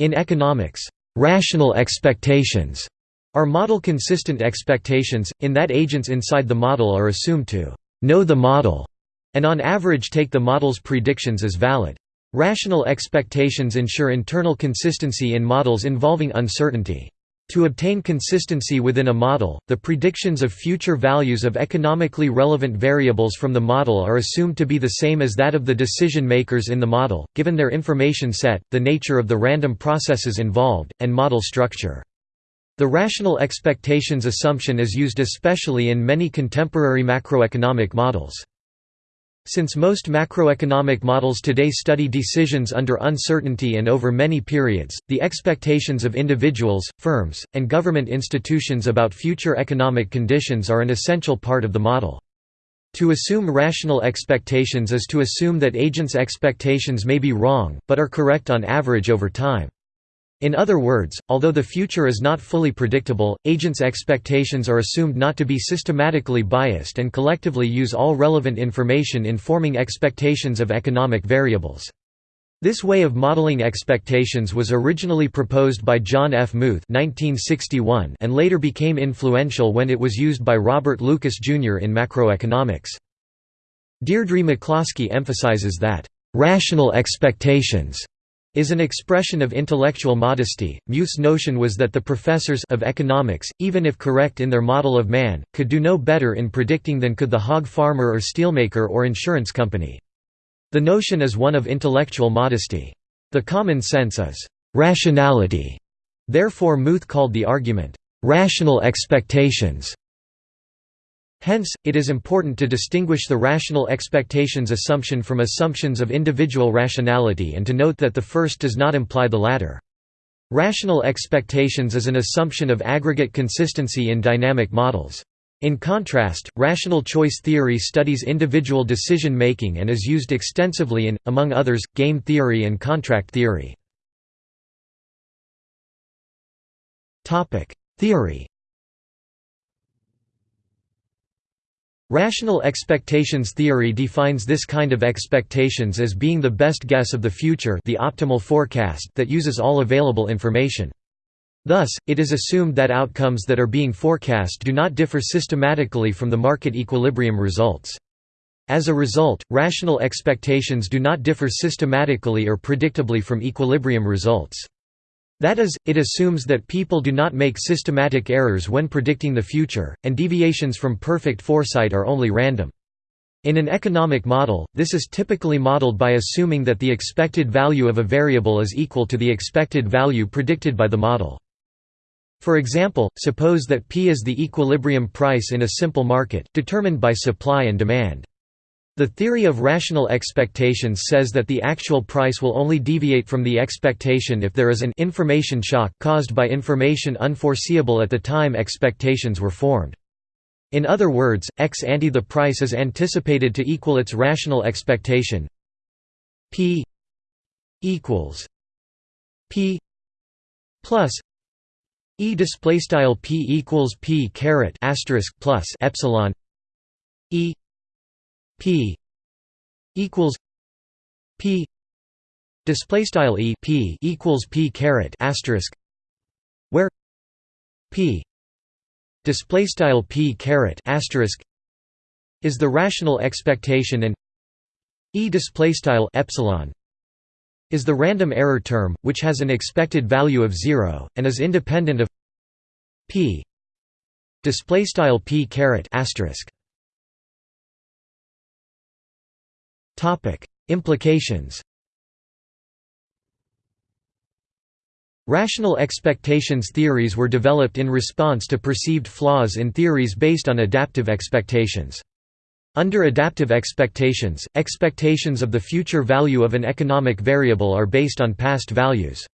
In economics, rational expectations are model-consistent expectations, in that agents inside the model are assumed to know the model, and on average take the model's predictions as valid. Rational expectations ensure internal consistency in models involving uncertainty. To obtain consistency within a model, the predictions of future values of economically relevant variables from the model are assumed to be the same as that of the decision makers in the model, given their information set, the nature of the random processes involved, and model structure. The rational expectations assumption is used especially in many contemporary macroeconomic models. Since most macroeconomic models today study decisions under uncertainty and over many periods, the expectations of individuals, firms, and government institutions about future economic conditions are an essential part of the model. To assume rational expectations is to assume that agents' expectations may be wrong, but are correct on average over time. In other words, although the future is not fully predictable, agents' expectations are assumed not to be systematically biased and collectively use all relevant information in forming expectations of economic variables. This way of modeling expectations was originally proposed by John F. Muth (1961) and later became influential when it was used by Robert Lucas Jr. in macroeconomics. Deirdre McCloskey emphasizes that, "...rational expectations," is an expression of intellectual modesty. Muth's notion was that the professors of economics, even if correct in their model of man, could do no better in predicting than could the hog farmer or steelmaker or insurance company. The notion is one of intellectual modesty. The common sense is rationality. Therefore Muth called the argument rational expectations. Hence, it is important to distinguish the rational expectations assumption from assumptions of individual rationality and to note that the first does not imply the latter. Rational expectations is an assumption of aggregate consistency in dynamic models. In contrast, rational choice theory studies individual decision-making and is used extensively in, among others, game theory and contract theory. Theory Rational expectations theory defines this kind of expectations as being the best guess of the future the optimal forecast that uses all available information. Thus, it is assumed that outcomes that are being forecast do not differ systematically from the market equilibrium results. As a result, rational expectations do not differ systematically or predictably from equilibrium results. That is, it assumes that people do not make systematic errors when predicting the future, and deviations from perfect foresight are only random. In an economic model, this is typically modeled by assuming that the expected value of a variable is equal to the expected value predicted by the model. For example, suppose that P is the equilibrium price in a simple market, determined by supply and demand. The theory of rational expectations says that the actual price will only deviate from the expectation if there is an information shock caused by information unforeseeable at the time expectations were formed. In other words, ex ante the price is anticipated to equal its rational expectation p equals p plus e display style p equals p caret asterisk plus epsilon e p equals p display style e p equals p caret asterisk where p display style p caret asterisk is the rational expectation and e display style epsilon is the random error term which has an expected value of 0 and is independent of p display style p caret asterisk Topic: Implications. Rational expectations theories were developed in response to perceived flaws in theories based on adaptive expectations. Under adaptive expectations, expectations of the future value of an economic variable are based on past values.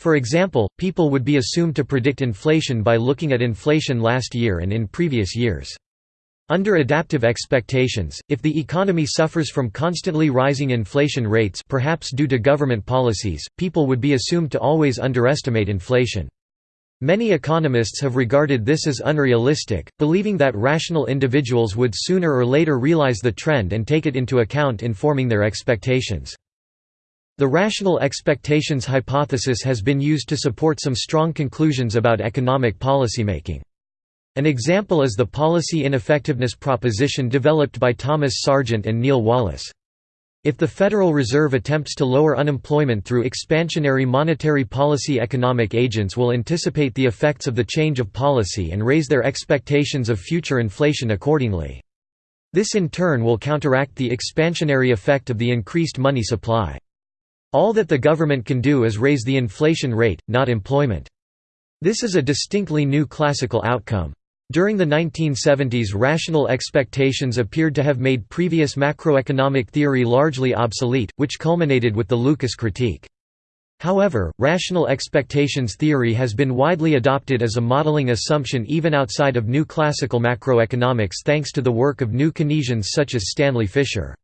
For example, people would be assumed to predict inflation by looking at inflation last year and in previous years. Under adaptive expectations, if the economy suffers from constantly rising inflation rates perhaps due to government policies, people would be assumed to always underestimate inflation. Many economists have regarded this as unrealistic, believing that rational individuals would sooner or later realize the trend and take it into account in forming their expectations. The rational expectations hypothesis has been used to support some strong conclusions about economic policymaking. An example is the policy ineffectiveness proposition developed by Thomas Sargent and Neil Wallace. If the Federal Reserve attempts to lower unemployment through expansionary monetary policy economic agents will anticipate the effects of the change of policy and raise their expectations of future inflation accordingly. This in turn will counteract the expansionary effect of the increased money supply. All that the government can do is raise the inflation rate, not employment. This is a distinctly new classical outcome. During the 1970s rational expectations appeared to have made previous macroeconomic theory largely obsolete, which culminated with the Lucas critique. However, rational expectations theory has been widely adopted as a modeling assumption even outside of new classical macroeconomics thanks to the work of new Keynesians such as Stanley Fischer.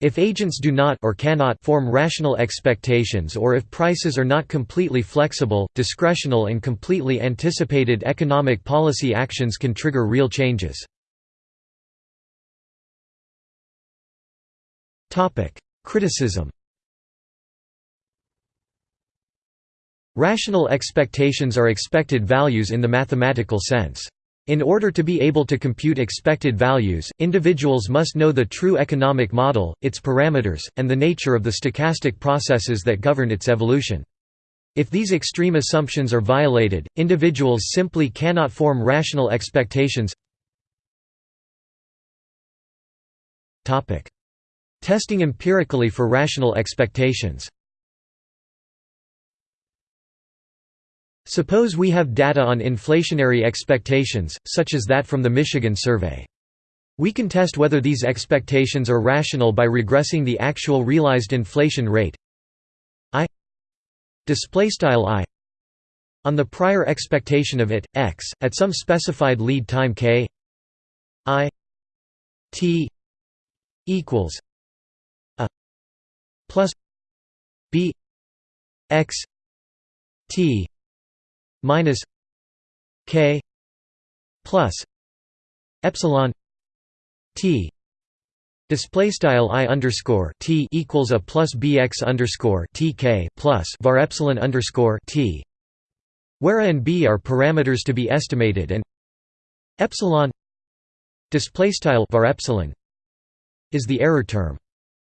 If agents do not or cannot form rational expectations or if prices are not completely flexible, discretional and completely anticipated economic policy actions can trigger real changes. Criticism Rational expectations are expected values in the mathematical sense. In order to be able to compute expected values, individuals must know the true economic model, its parameters, and the nature of the stochastic processes that govern its evolution. If these extreme assumptions are violated, individuals simply cannot form rational expectations. Testing empirically for rational expectations Suppose we have data on inflationary expectations, such as that from the Michigan survey. We can test whether these expectations are rational by regressing the actual realized inflation rate i on the prior expectation of it x at some specified lead time k i t equals a plus b x t minus k plus epsilon t Display style i underscore t equals a plus bx underscore tk plus var epsilon underscore t, where a and b are parameters to be estimated, and epsilon display style var epsilon is the error term.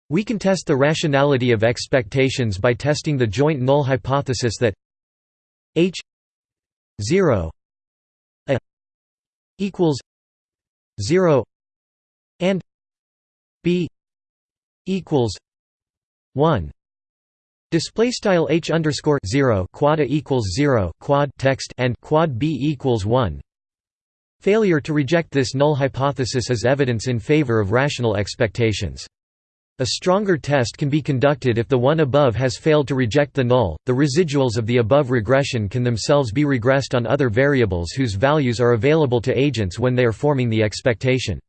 We can test the rationality of expectations by testing the joint null hypothesis that h 0 a equals 0 and b equals 1 Display style h underscore zero quad a equals zero quad text and quad b equals one. Failure to reject this null hypothesis is evidence in favor of rational expectations. A stronger test can be conducted if the one above has failed to reject the null. The residuals of the above regression can themselves be regressed on other variables whose values are available to agents when they are forming the expectation.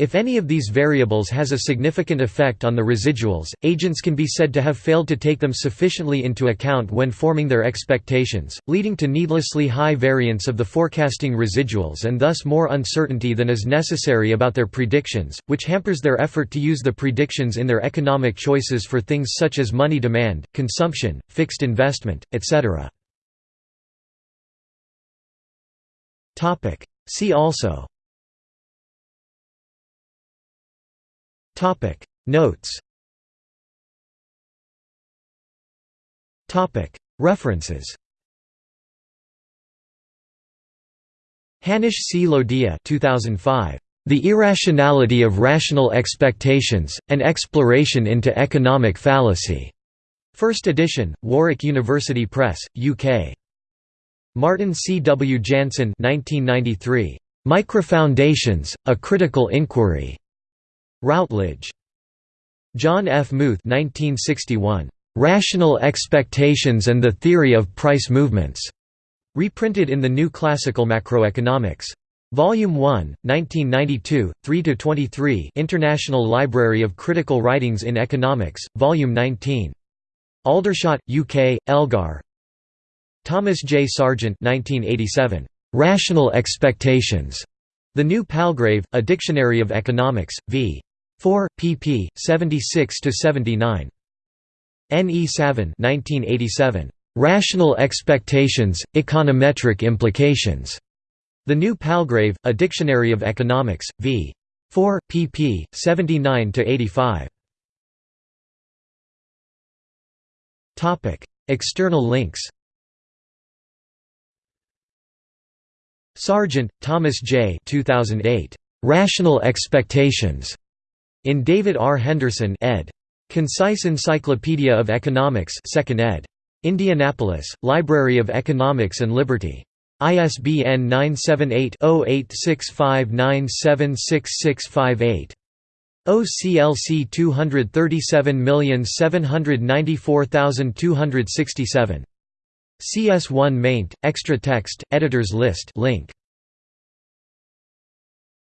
If any of these variables has a significant effect on the residuals, agents can be said to have failed to take them sufficiently into account when forming their expectations, leading to needlessly high variance of the forecasting residuals and thus more uncertainty than is necessary about their predictions, which hampers their effort to use the predictions in their economic choices for things such as money demand, consumption, fixed investment, etc. See also Topic Notes Topic References Hanish C. Lodhia 2005. The Irrationality of Rational Expectations, An Exploration into Economic Fallacy. First edition, Warwick University Press, UK. Maarten C. W. Janssen 1993. Microfoundations, A Critical Inquiry. Routledge. John F. Muth 1961. "'Rational Expectations and the Theory of Price Movements", reprinted in the New Classical Macroeconomics. Volume 1, 1992, 3–23 International Library of Critical Writings in Economics, Volume 19. Aldershot, UK, Elgar Thomas J. Sargent 1987. "'Rational Expectations", The New Palgrave, A Dictionary of Economics, v. 4, pp. 76–79. N. E. Savin 1987. "'Rational Expectations, Econometric Implications' The New Palgrave, A Dictionary of Economics, v. 4, pp. 79–85. External links Sargent, Thomas J. 2008. "'Rational Expectations' in David R. Henderson ed. Concise Encyclopedia of Economics 2nd ed. Indianapolis, Library of Economics and Liberty. ISBN 978-0865976658. OCLC 237794267. CS1 maint, extra text, editors list link.